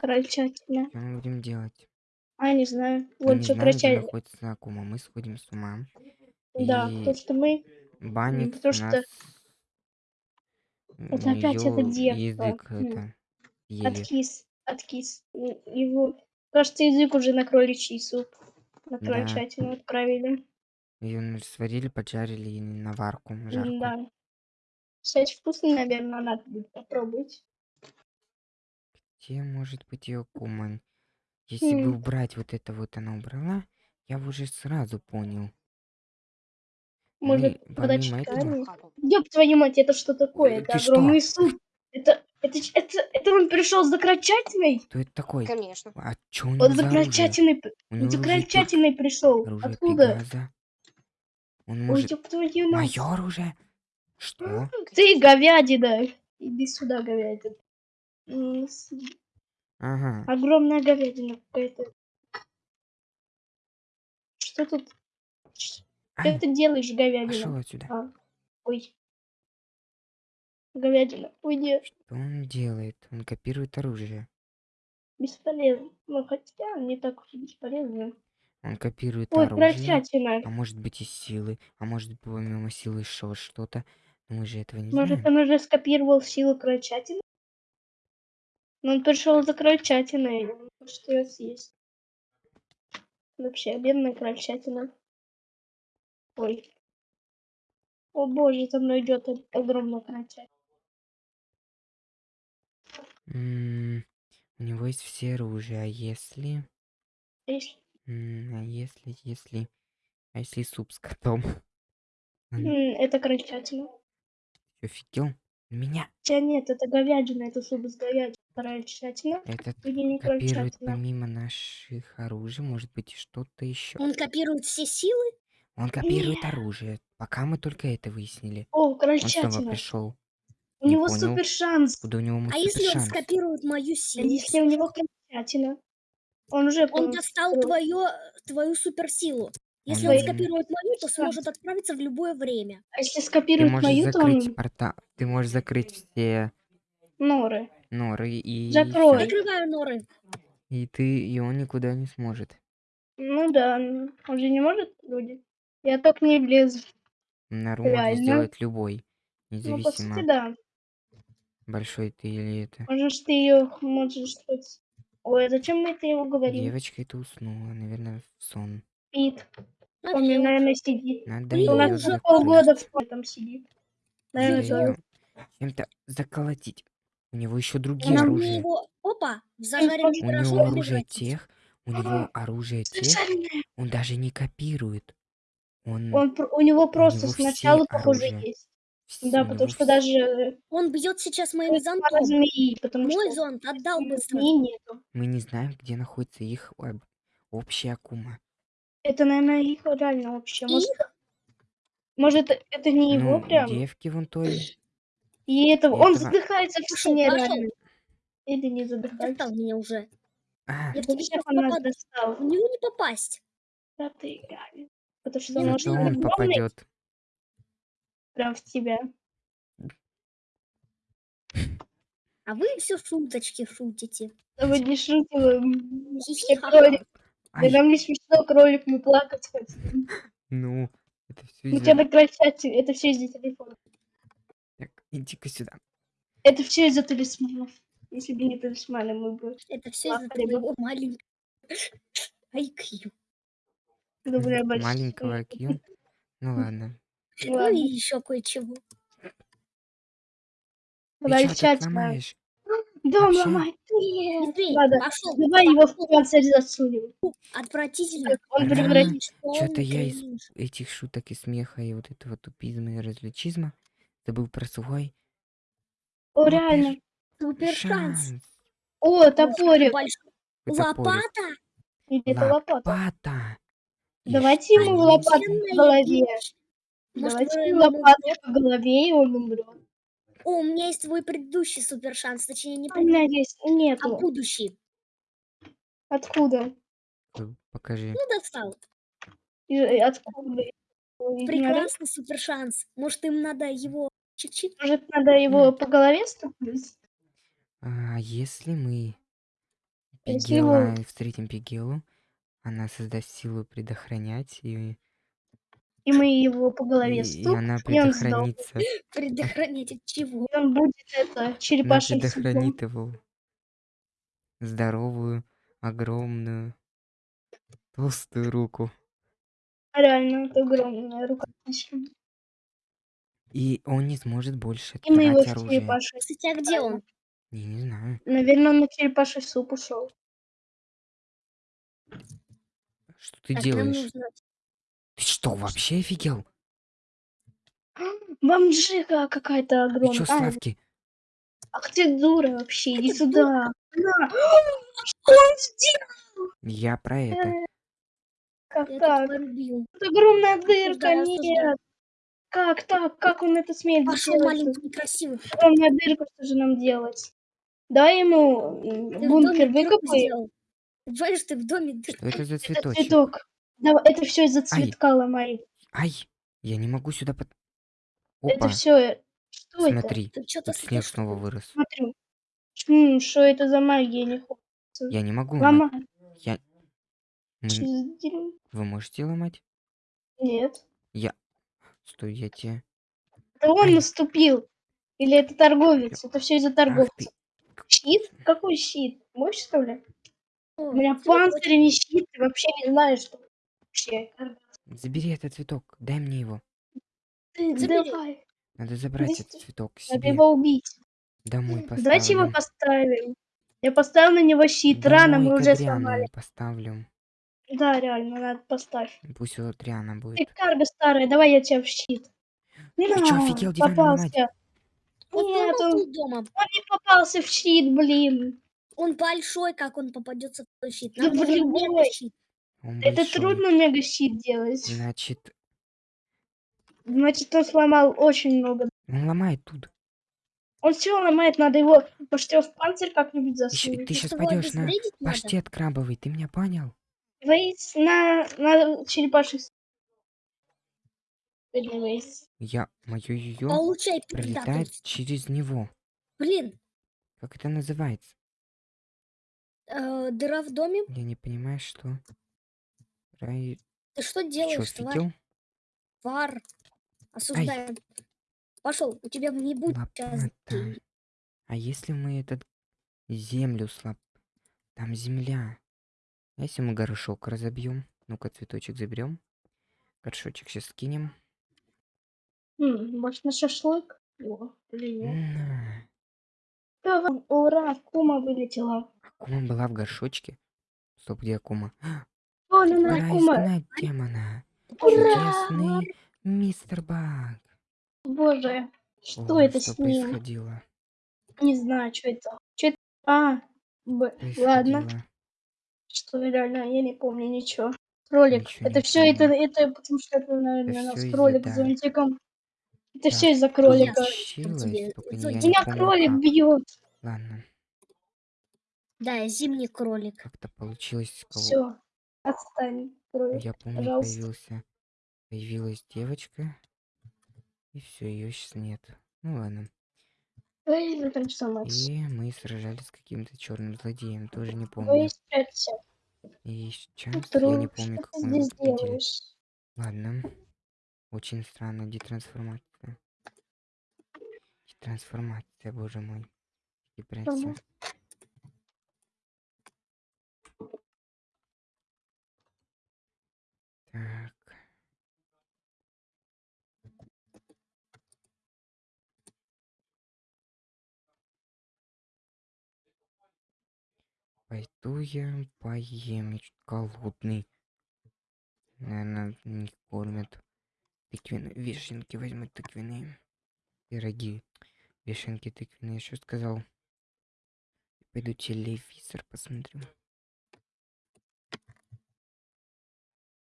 Крольчатина. что мы будем делать? А, не знаю. Вот что крольчатина. находится Акума. Мы сходим с ума. Да, потому И что мы... Баникс потому у что нас... Это опять эта девка. язык М. это. Откис. Откис. Его... Кажется, язык уже на кроличий суп. На Да. крольчатину отправили. Ее сварили, поджарили и на варку, жарку. Да. Кстати, вкусно, наверное, надо будет попробовать. Где может быть ее Акума? Если бы М. убрать вот это вот она убрала, я бы уже сразу понял. Может, помимо этого... Ёб твою мать, это что такое? Ой, Это что? огромный суп. Это, это, это, это он пришел за крольчатиной? Кто это такой? Конечно. А чё него Он за крольчатиной, он за крольчатиной пришел. оружие Откуда? Пегаза. Он Ой, может... ёб твою мать. Мое оружие? Что? Ты говядина. Иди сюда, говядина. Ага. Огромная говядина какая-то. Что тут? Что Ай, ты делаешь, говядина? пошел отсюда. А, ой. Говядина. Уйди. Что он делает? Он копирует оружие. Бесполезно. Ну, хотя не так уж и бесполезно. Он копирует Ой, оружие. крольчатина. А может быть и силы. А может быть помимо силы еще что-то. Мы же этого не Может, знаем. он уже скопировал силу крольчатины? Но он пришел за крольчатиной. и он хочет ее съесть. Вообще, бедная крольчатина. Ой. О боже, за мной идет огромная крольчатина. М, У него есть все оружие. А если... Ишь. м, А если, если... А если суп с котом? М, Это крольчатина. офигел? Меня Хотя нет, это говядина, это суп с говядиной. Крольчатина этот не копирует помимо наших оружий, может быть, и что-то еще. Он копирует все силы? Он копирует оружие. Пока мы только это выяснили. О, Он снова крольчатина. пришел. У Не него понял. супер шанс. Куда у него А если он шанс? скопирует мою А силу? если у него крольчатина? Он уже Он достал твою, твою суперсилу. Если Он- скопирует мою, то сможет отправиться в любое время. А если Ты скопирует можешь мою, то он портал. Ты можешь закрыть все норы. норы и Закрой. Закрываю норы. И ты и он никуда не сможет. Ну да, он же не может, люди. Я только не влезу. Нору можно Реально? сделать любой, Ну, по независимо сути, да. большой ты или это. Можешь ты ее, можешь хоть... Ой, а зачем мы это его говорим? Девочка это уснула, наверное, в сон. Спит. А Он, всё. наверное, сидит. Надо У У нас уже полгода в этом сидит. Надо Наверное, чем-то заколотить. У него еще другие мне оружия. его... Опа! Может, У него оружие тех, у него оружие тех, он даже не копирует. Он, Он, у него просто него все сначала, похоже, есть. вс- Да, у потому него что даже Он бьет сейчас моим пара зонтом. змеи, потому Мой что зонт отдал быстро. мы не знаем, где находится их об- общая акума. Это, наверное, их реально вообще. Может, Их? может это не его Ну, прям? девки вон той. И это он этого- задыхается в сне реально. Или не задыхается. Достал меня уже. А, Я всех он нас достал. В него не попасть. Да ты гавин. Потому что он нужно он попадет. прям в тебя. А вы все шуточки шутите. Да вы не шутим. Кролик. Да нам не смешно, кролик, мы плакать хотим. ну, это все У из-за... тебя на крольчате, это все из-за телефона. Так, иди-ка сюда. Это все из-за талисманов. Если бы не талисманы, мы бы Это все из-за твоего маленького IQ. об Маленького IQ. Ну ладно. Ну Ну и еще кое-чего. Ты Крольчатина. ломаешь? Дом Вообще? ломать. Нет. Иди, Ладно, пошел. давай его в панцирь засунем. Отвратительно. Он Ра. превратится. Чё-то я из этих шуток и смеха и вот этого тупизма и развлечизма забыл про свой О, Вот реально. Супер шанс. О, топорик. Лопата. Или это лопата. Лопата. И Давайте ему лопату Офигенная голове. Давайте ему ему лопату по голове, и он умрет. О, у меня есть твой предыдущий супер шанс. Точнее, не У меня предыдущий, есть. а Нету. будущий. Откуда? Э, Покажи. Ну, достал. И- и Откуда? Не орёт? Прекрасный супер шанс. Может, им надо его чик-чик? Может, надо его по голове стукнуть? А если мы Если его- Пигела, встретим Пигелу. Она создаст силу предохранять, и, И мы его по голове и стук, она и он сдох. предохранится. Предохранять от чего? И он будет это Она черепашьим судом. предохранит его. Здоровую, огромную, толстую руку. Реально, это огромная рука. И он не сможет больше И мы его в оружие. черепаший. Кстати, а где он? Я не знаю. Наверное, он на черепаший суп ушел. Что ты Так, делаешь? нужно... Ты что, вообще офигел? Бомжига какая-то Ты огромная. чё, А, Славки? ах ты дура вообще, иди сюда. На. Что он сделал? Я про это. Как Я так? порубил. Это огромная дырка, Осуждаю, осуждаю. нет. Как так? Как он это смеет Пошел маленький некрасивый. Огромная дырка, что же нам делать? Давай ему м, бункер дырку выкопай. сделал. Понимаешь, ты в доме дырку. Что это за Это цветочек? цветок. Давай, это все из-за цветка ломай. Ай, я не могу сюда под... Это Опа, все. Что это? смотри, что-то тут снег снова вырос. Смотрю. Что это за магия? Не хочется. Я не могу ломать. Я... Мы-? Вы можете ломать? Нет. Стой, я тебе... Это он Ай. наступил. Или это торговец? Это все из-за Ах торговца. ты... Щит? Какой щит? Мощь, что ли? О, У меня панцирь, не щит. Ты вообще не знаешь, что вообще. Забери этот цветок, дай мне его. Ты Забери. давай. Надо забрать Здесь этот цветок Надо себе. его убить. Домой поставлю. Давайте его поставим. Я поставил на него щит. Рано Домой мы к уже сломали. поставлю. Да, реально, надо поставь. Пусть у Адриана Ты будет. карга старая, давай я тебя в щит. Ты чё, На, офигел попался. Он Нет, он, дома. он не попался в щит, блин. Он большой, как он попадется в твой щит. Да блин, мега ой. щит. Он Это большой. трудно мега щит делать. Значит, Значит, он сломал очень много. он ломает тут. Он все ломает, надо его почти в панцирь как-нибудь Ты, щ- засунуть. ты сейчас пойдешь на паштет крабовый, ты меня понял? Вейс на, на Вейс. Я, мое ее Получай пролетает тут. через него. Блин, Как это называется? э, дыра в доме. Я не понимаю, что... Рай... Ты что чё, делаешь, тварь? офигел? Вар. Осуждаем. Пошел, у тебя не будет сейчас Лопата. денег. А если мы этот землю слаб... Там земля. А если мы горшок разобьем? Ну-ка, цветочек заберем. Горшочек сейчас скинем. М, может, на шашлык? О. Давай, Ура, кума вылетела. Акума была в горшочке. Стоп, где Акума? Ну на демона. Ура! Чудесный мистер Баг. Боже, что О, это что с ним? происходило? Не знаю, что это. Что это? А, б... ладно. Происходило. Что реально, я не помню ничего. Кролик. Ничего это все, это, это потому что это, наверное, всё нас кролик с зонтиком. Это Да, все из-за Кролик. кролика. Получилось, тебе только не- зонтик. я не Меня помню кролик как. бьет. Ладно, Да, зимний кролик. как-то получилось. кого- Все. Отстань, кролик. Я помню, пожалуйста. появился, появилась девочка, и все, ее сейчас нет. Ну ладно. Ну Макс? И мы сражались с каким-то черным злодеем, тоже не Ой, помню. И сейчас я Тру, не помню, как здесь победили. делаешь? Ладно. Очень странно, детрансформация. Детрансформация, боже мой. И прячься. Пойду я поем, голодный. Наверное, не кормят. Тыквенные вишенки возьму тыквенные. Пироги. Вишенки тыквенные, что сказал? Пойду телевизор посмотрю.